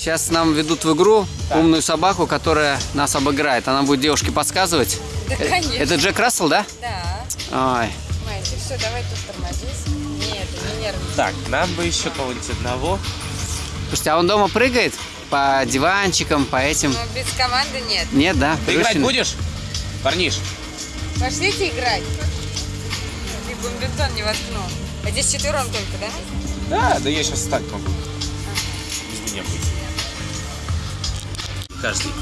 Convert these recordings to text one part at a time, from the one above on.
Сейчас нам ведут в игру умную собаку, которая нас обыграет. Она будет девушке подсказывать. Да, Э, конечно. Это Джек Рассел, да? Да. Ой. Май, ты все, давай тут тормозись. Нет, не нервничай. Так, нам бы еще кого-нибудь одного. Слушайте, а он дома прыгает по диванчикам, по этим? Но без команды нет. Нет, да? Ты играть Прыщины? будешь? Парниш? Пошлите играть. Ты бомбинтон не воткнул. А здесь четвером только, да? Да, да я сейчас встать могу. Без меня будет. Каждый.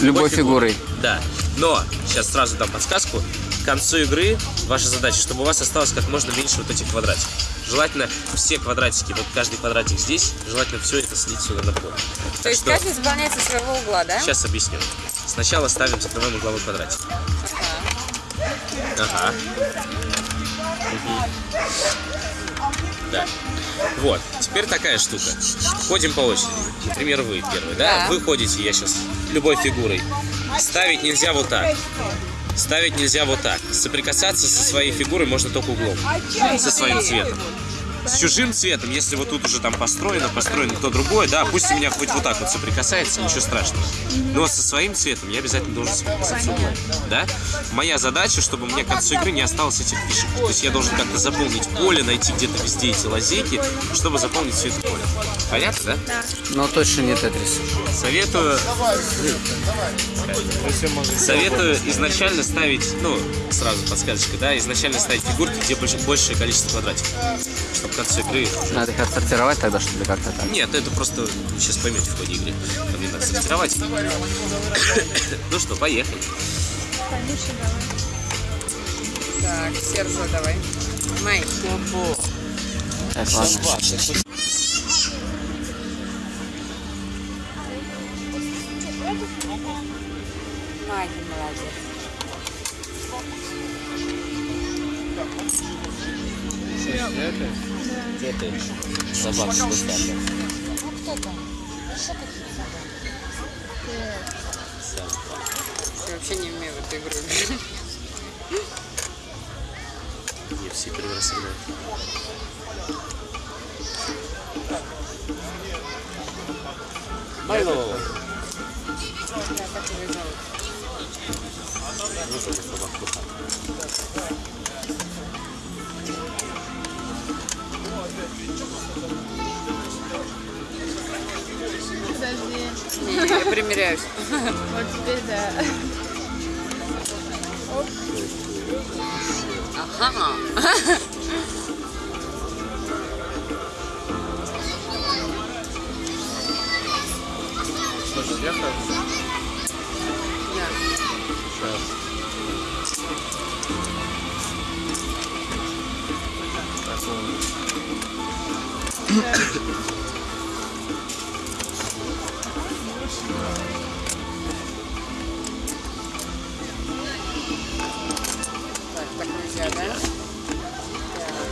Любой фигурой. Да. Но, сейчас сразу дам подсказку. К концу игры ваша задача, чтобы у вас осталось как можно меньше вот этих квадратиков. Желательно все квадратики, вот каждый квадратик здесь, желательно все это слить сюда на пол. То Так есть что каждый заполняет со своего угла, да? сейчас объясню. Сначала ставим, закрываем угловой квадратик. Ага. Ага. Да. Вот. Теперь такая штука. Ходим по очереди. Например, вы первый, да? Да. Вы ходите, я сейчас, любой фигурой. Ставить нельзя вот так. Ставить нельзя вот так. Соприкасаться со своей фигурой можно только углом. Со своим цветом. С чужим цветом, если вот тут уже там построено, построено то другое, да, пусть у меня хоть вот так вот соприкасается, ничего страшного. Но со своим цветом я обязательно должен соприкасаться углом, да? Моя задача, чтобы мне к концу игры не осталось этих фишек. То есть я должен как-то заполнить поле, найти где-то везде эти лазейки, чтобы заполнить все это поле. Понятно, да? Но точно не Тетрис. Советую... Советую изначально ставить, ну, сразу подсказочка, да, изначально ставить фигурки, где больше, большее количество квадратиков. Чтобы к концу игры... Надо их отсортировать тогда, что ли, как-то так? Нет, это просто сейчас поймете в ходе игры. Там не надо сортировать. Ну что, поехали. Так, Серджио давай. Май. Так, ладно. Май, молодец. Где ты? Собак что ставлю? Я вообще не умею в эту игру. Не все первый раз играют. Майло! Да, так его зовут. Вот эта Подожди. Не, я примеряюсь. Вот теперь да. Ага. Слушай, я хожу. Да.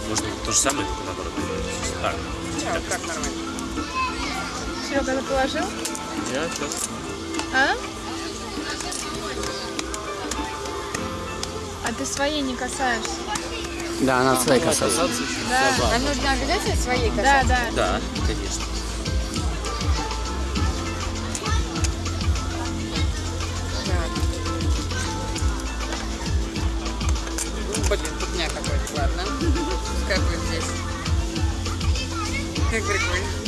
Можно то же самое, только наоборот. Так, Так, как нормально. Серега, ты положил? я сейчас... А? А ты своей не касаешься? Да, надо своей касаться. Да. А нужно обязательно своей Да, касаться? да. Да, конечно. Так. Ну, Блин, фигня какой-то, ладно. Как вы здесь? Как прикольно.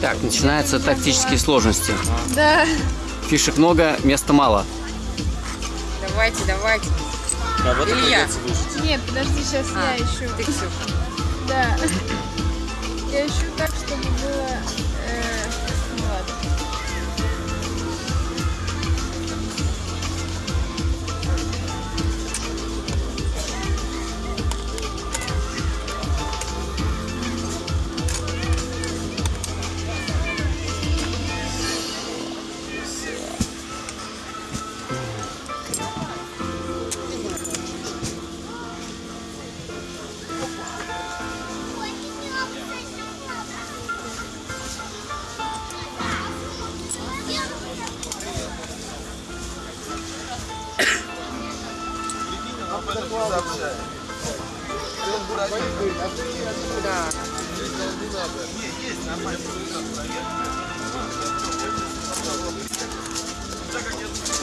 Так, начинаются тактические сложности. Да. Фишек много, места мало. Давайте, давайте. Кого-то Илья. Нет, подожди, сейчас А, я ищу. Ты, Ксюха. Да. Я ищу так, чтобы было... э,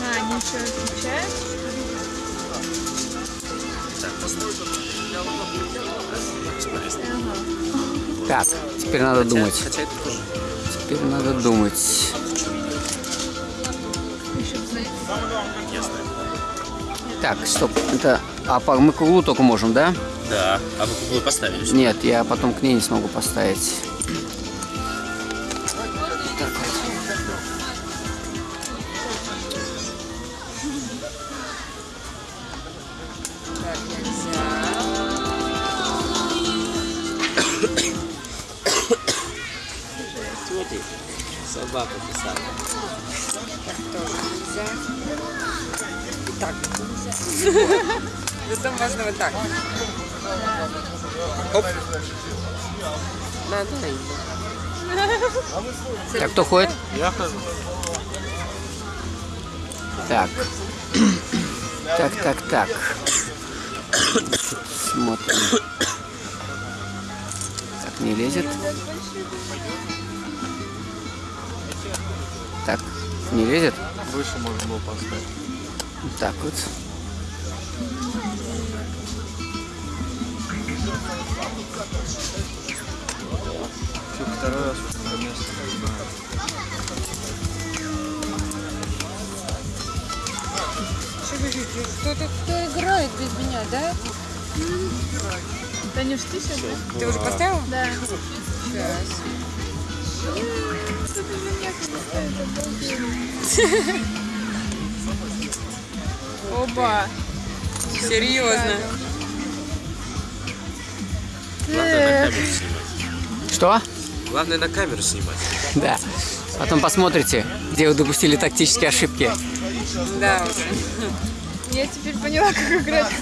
А, они еще отвечают? Так, теперь надо думать. Хотя это тоже. Теперь надо думать. Так, стоп. Это... А по- мы к углу только можем, да? Да. А вы куклу поставили? Нет, я потом к ней не смогу поставить. Ты? Собака писала. Так тоже нельзя. И так нельзя. Зато можно вот так. Оп. Да. Так, кто ходит? Я хожу. Так. Так, так, так. Смотрим. Так, не лезет. Так, не лезет? Выше можно было поставить. Так вот. Второй раз уже на место. Что ждете? Кто-то кто играет без меня, да? Танюш, ты сейчас? Ты уже поставил? Да. Сейчас. Оба. Серьезно. Что? Главное на камеру снимать. Да. Потом посмотрите, где вы допустили тактические ошибки. Да, уже. Я теперь поняла, как играть.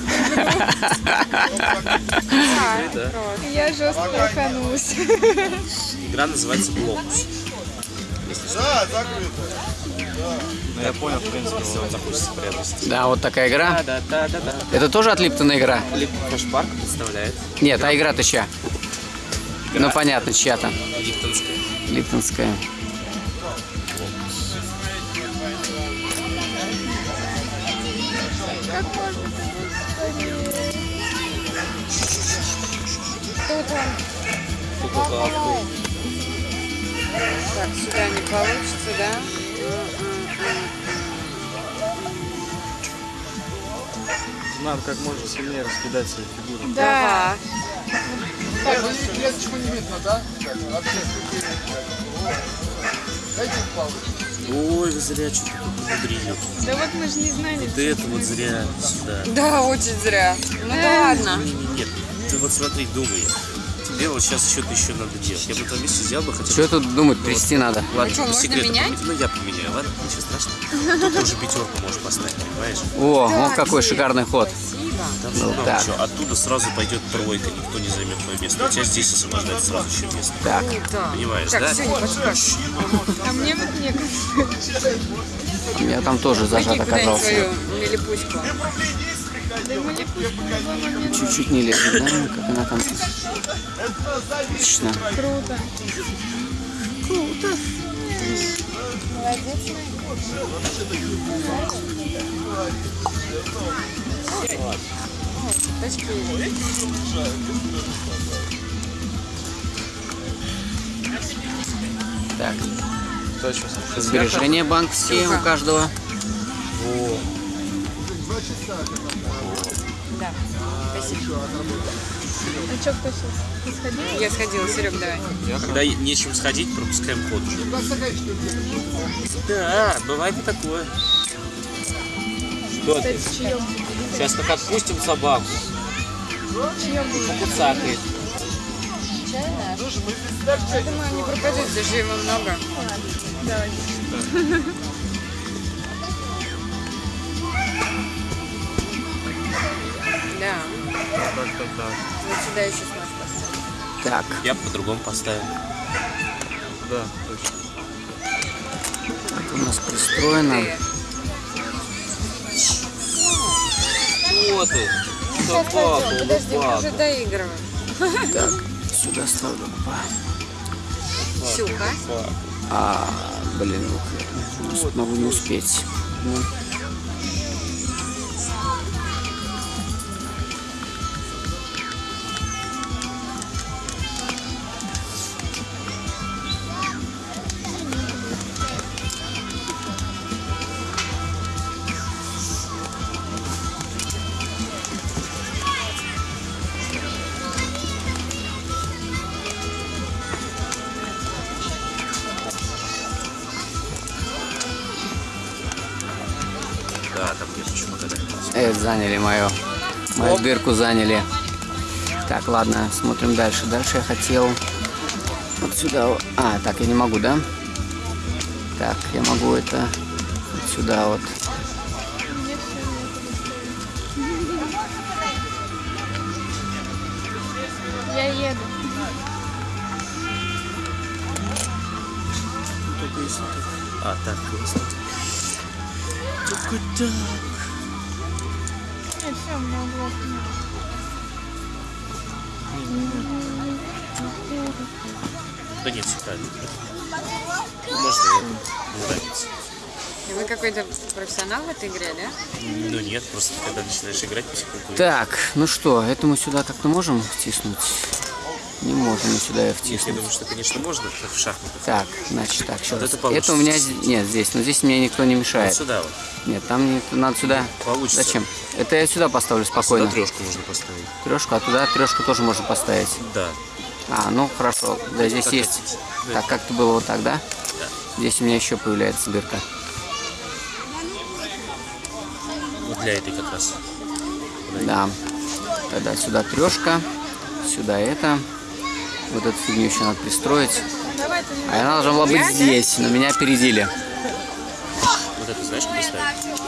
Да. Я жестко лоханулась. Игра называется Блокус. Ну я понял, в принципе. Вам захочется приобрести. Да, вот такая игра. Да, да, да, да. Это тоже от Липтона игра? Кэшпарк представляет Нет, а игра-то чья? Ну понятно, чья-то. Липтонская. Липтонская. Как можно Так, сюда не получится, да? Надо как можно сильнее раскидать свои фигуры. Да. Ой, вы зря что-то умудрили. Да вот мы же не знали. Вот это вот зря сюда. Да, очень зря. Ну да ладно. Не, Нет, ты вот смотри, думай. Тебе вот сейчас что-то еще надо делать. Я бы твоем месте взял бы хотя бы... Что тут думать, трясти надо? Ладно, что, по можно секрету менять? поменять? Ну, я поменяю, ладно? Ничего страшного. Тут уже пятерку можешь поставить, понимаешь? О, Да, вот какой шикарный ход. Там Ну, много так. чего. Оттуда сразу пойдет тройка, никто не займет твое место. У тебя здесь освобождается сразу еще место. Так, Да. Понимаешь, Так, да? все, не подскажешь. А мне вот некогда. я там тоже зажат оказался. Чуть-чуть не лезет, да? Как она там... Отлично. Круто. Точки. Так, Точно. сбережения банковские у каждого. Да. Спасибо. А что, кто сейчас? Сходили? Я сходила, Серег, давай. Когда нечем сходить, пропускаем ход уже. Да, бывает и такое. Что ты? Кстати, чаек. Сейчас как отпустим собаку, Чаек будет. куцакает. Чайная? Я думаю, не пропадет, даже его много. Давай. Да. Так, так, так. Вот сюда еще нас поставим. Так, Я по-другому поставил. Да, точно. у нас пристроено. Ты. Что ты? Сейчас пойдем. Подожди, мы уже доигрываем. Так, сюда ставлю. Опа. Сюха. А, блин, вот, могу не успеть. Ну. Заняли мою, мою дырку заняли. Так, ладно, смотрим дальше. Дальше я хотел вот сюда. А, так я не могу, да? Так, я могу это вот сюда вот. Я еду. А, так, классно. Только меня углов нет. Да нет, правильно. Можно. Мне нравится. И вы какой-то профессионал в этой игре, да? Ну нет, просто когда начинаешь играть потихоньку. Так, ну что, это мы сюда как-то можем втиснуть? Не можем мы сюда Я втиснуть. думаю, что, конечно, можно, в шахматах. Так, значит так, сейчас. это это, получится. у меня нет здесь, но здесь мне никто не Вот мешает. сюда вот. Нет, там не, надо сюда. Получится. Зачем? Это я сюда поставлю спокойно. Сюда трешку можно поставить. Трешку, а туда трешку тоже можно поставить. Да. А, ну хорошо. Да, здесь как есть. хотите. Так, как-то было вот так, да? Да. Здесь у меня еще появляется дырка. Вот для этой как раз. Да. Тогда сюда трешка, сюда это. Вот эту фигню еще надо пристроить. А она должна была быть здесь, но меня опередили. Вот это знаешь, как поставить?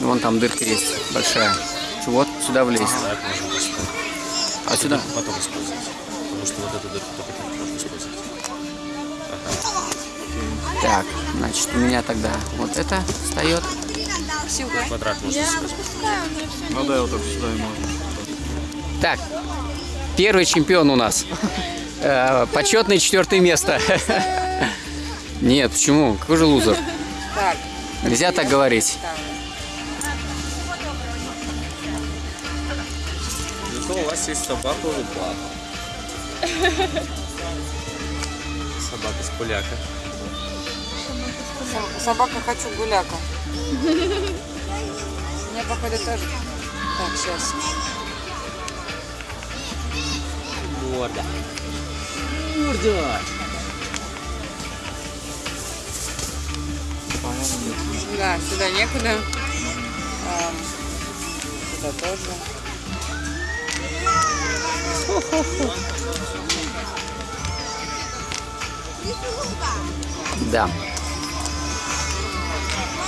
Вон там дырка есть, большая. Вот сюда влезть. А сюда? Потом использовать. Потому что вот эту дырку только так можно использовать. Так, значит, у меня тогда вот это встает. Квадрат можно использовать. Ну да, вот так сюда и можно. Так, первый чемпион у нас. Э, Почетное четвертое место. Нет, почему? Какой же лузер? Так, Нельзя так говорить. Зато у вас есть собака Лупа. Собака с поляка. Со- собака хочу гуляка. Мне походу тоже. Так, сейчас. Морда. Морда. Да, сюда некуда. А, сюда тоже. Да.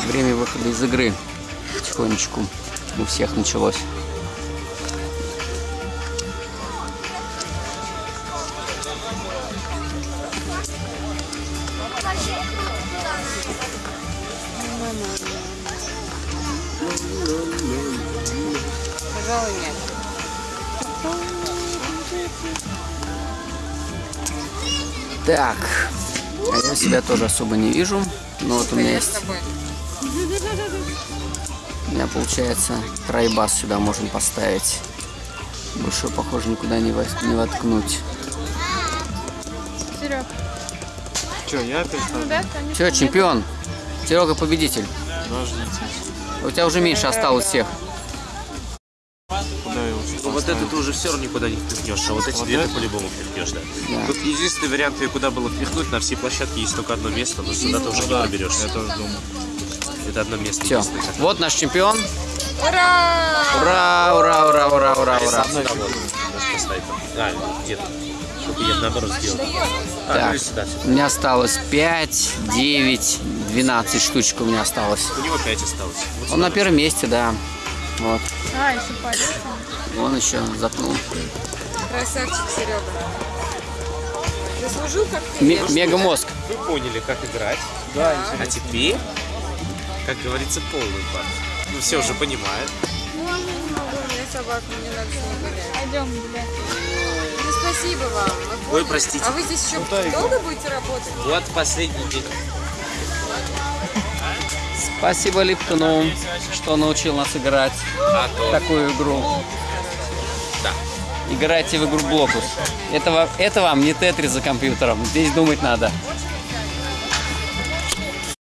Время выхода из игры. Потихонечку у всех началось. Так, а я себя тоже особо не вижу. Но вот у меня есть, у меня получается тройбас сюда можем поставить. Больше, похоже, никуда не, во- не воткнуть. Серег. Че, я опять Ну да. Все, чемпион. Серега победитель. Подождите. У тебя уже меньше осталось всех. Все равно никуда не впихнешь, а вот эти Вот две ты это? по-любому впихнешь, да. Да. Тут единственный вариант, ее куда было впихнуть, на всей площадке есть только одно место, но сюда ты уже не Да, проберешься. я тоже думаю. Это одно место Все. Вот наш чемпион. Ура! Ура, ура, ура, ура, ура, ура. Можешь поставить. А, где-то. Только я наоборот сделал. А, ну Так, и сюда, сюда. у меня осталось 5, 9, 12 штучек у меня осталось. У него 5 осталось. Вот Он на первом месте, да. Вот. А, еще парень. Он еще запнул. Красавчик Серега. Заслужил как ты? мегамозг. Вы поняли, как играть. Да. А теперь, как говорится, полный пар. Ну, все уже понимают. Ну, я не могу, у меня собак, мне надо с ней гулять. Пойдем гулять. Ну, спасибо вам. Ой, простите. А вы здесь еще долго будете работать? Вот последний день. Спасибо Липтону, что научил нас играть А в то. такую игру. Да. Играйте в игру Блокус. Это, это вам не Тетрис за компьютером. Здесь думать надо.